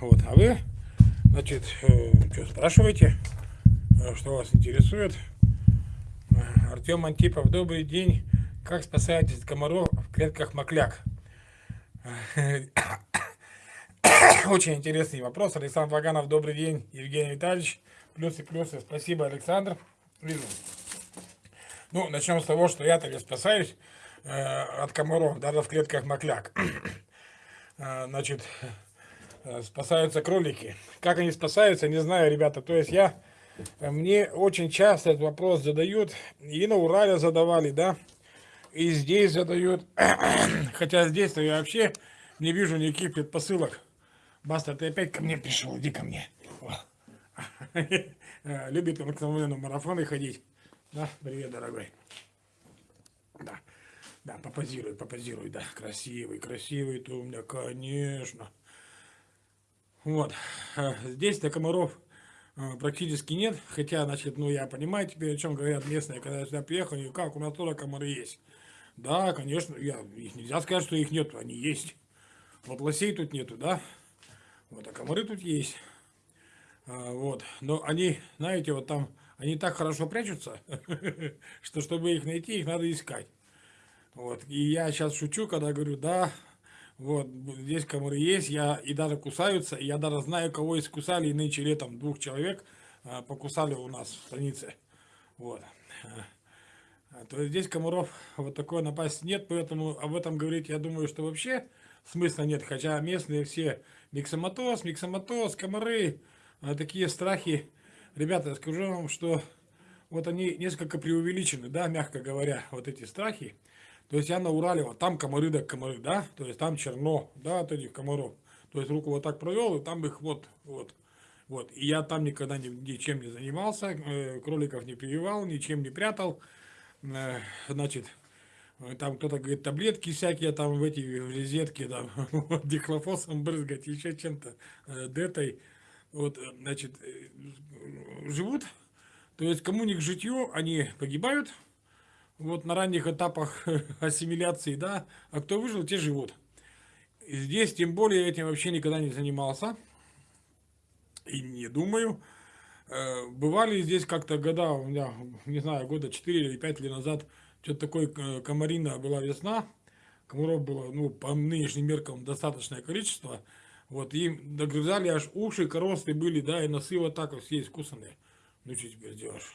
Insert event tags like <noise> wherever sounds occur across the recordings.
Вот, а вы, значит, э, что спрашиваете, э, что вас интересует? Э, Артем Антипов, добрый день. Как спасаетесь от комаров в клетках макляк? <coughs> Очень интересный вопрос. Александр Ваганов, добрый день. Евгений Витальевич, плюсы, плюсы. Спасибо, Александр. Вижу. Ну, начнем с того, что я-то не спасаюсь э, от комаров, даже в клетках макляк. <coughs> значит, спасаются кролики. Как они спасаются, не знаю, ребята. То есть я, мне очень часто этот вопрос задают, и на Урале задавали, да, и здесь задают. <clears throat> Хотя здесь-то я вообще не вижу никаких предпосылок. Баста, ты опять ко мне пришел, иди ко мне. <laughs> Любит обыкновенно марафоны ходить. Да, привет, дорогой. Да, да, попозируй, попозируй, да, красивый, красивый ты у меня, конечно. Вот, э, здесь-то комаров э, практически нет, хотя, значит, ну, я понимаю теперь, о чем говорят местные, когда я сюда приехал, и как, у нас тоже комары есть. Да, конечно, я, их нельзя сказать, что их нет, они есть. Вот лосей тут нету, да, вот, а комары тут есть. А, вот, но они, знаете, вот там они так хорошо прячутся, <laughs> что чтобы их найти, их надо искать. Вот. И я сейчас шучу, когда говорю, да, вот, здесь комары есть, я, и даже кусаются, я даже знаю, кого искусали, и нынче летом двух человек а, покусали у нас в станице. Вот. А, то есть здесь комаров вот такой напасть нет, поэтому об этом говорить, я думаю, что вообще смысла нет, хотя местные все миксоматоз, миксоматоз, комары, а, такие страхи, ребята, я скажу вам, что вот они несколько преувеличены, да, мягко говоря, вот эти страхи. То есть я на Урале, вот там комары да комары, да, то есть там черно, да, от этих комаров. То есть руку вот так провел, и там их вот, вот, вот. И я там никогда ни, ничем не занимался, э, кроликов не прививал, ничем не прятал. Э, значит, там кто-то говорит, таблетки всякие там в эти в резетки, там, <laughs> дихлофосом брызгать, еще чем-то, э, детой вот, э, значит, э, живут, то есть кому не к житью, они погибают, вот на ранних этапах <laughs> ассимиляции, да, а кто выжил, те живут. И здесь, тем более, этим вообще никогда не занимался, и не думаю. Э, бывали здесь как-то года, у меня, не знаю, года 4 или 5 лет назад, что-то такое комарина была весна, комаров было, ну, по нынешним меркам достаточное количество, вот, им догрызали аж уши, коросты были, да, и носы вот так вот все искусанные. Ну, что теперь сделаешь?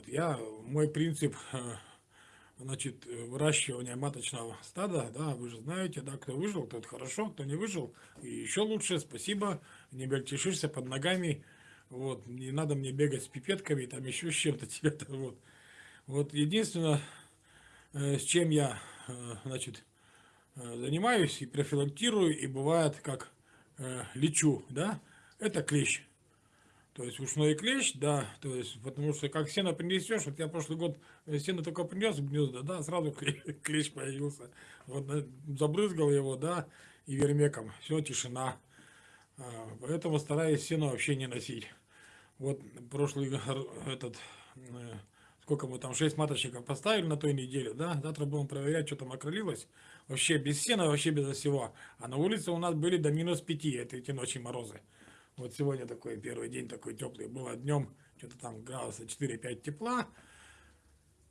Вот, я, мой принцип, <laughs> значит, выращивания маточного стада, да, вы же знаете, да, кто выжил, тот хорошо, кто не выжил, и еще лучше, спасибо, не мельтешишься под ногами, вот, не надо мне бегать с пипетками, там еще с чем-то <laughs> тебе-то, вот. Вот, единственное, э, с чем я, э, значит, Э, занимаюсь и профилактирую, и бывает как лечу, да, это клещ. То есть ушной клещ, да, то есть, потому что как сено принесешь, вот я прошлый год э, сено только принес в гнезда, да, сразу <laughs> клещ появился. Вот забрызгал его, да, и вермеком, все, тишина. А, поэтому стараюсь сено вообще не носить. Вот прошлый этот, сколько мы там, 6 маточников поставили на той неделе, да, завтра будем проверять, что там окрылилось. Вообще без сена, вообще без всего. А на улице у нас были до минус 5, это эти ночи морозы. Вот сегодня такой первый день такой теплый. Было днем что-то там градуса 4-5 тепла.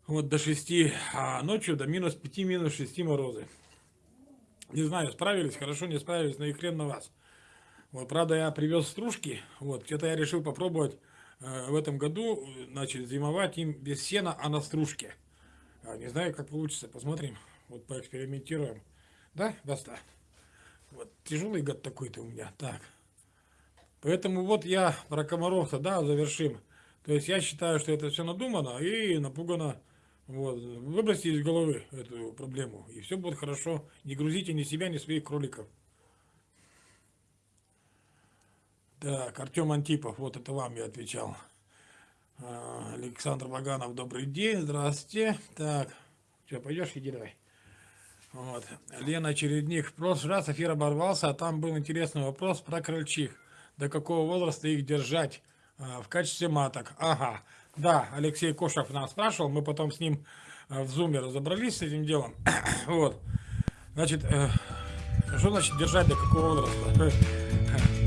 Вот до 6, а ночью до минус 5, минус 6 морозы. Не знаю, справились, хорошо, не справились, но и хрен на вас. Вот, правда, я привез стружки, вот, где-то я решил попробовать э, в этом году, значит, зимовать им без сена, а на стружке. А, не знаю, как получится, посмотрим. Вот поэкспериментируем. Да, Баста? Вот тяжелый год такой-то у меня. Так. Поэтому вот я про комаров-то, да, завершим. То есть я считаю, что это все надумано и напугано. Вот. Выбросьте из головы эту проблему. И все будет хорошо. Не грузите ни себя, ни своих кроликов. Так, Артем Антипов, вот это вам я отвечал. А, Александр Ваганов, добрый день, здравствуйте. Так, что, пойдешь, иди давай. Вот. Лена Чередник. В прошлый раз эфир оборвался, а там был интересный вопрос про крольчих. До какого возраста их держать а, в качестве маток? Ага. Да, Алексей Кошев нас спрашивал, мы потом с ним а, в зуме разобрались с этим делом. <coughs> вот. Значит, э, Что значит держать до какого возраста?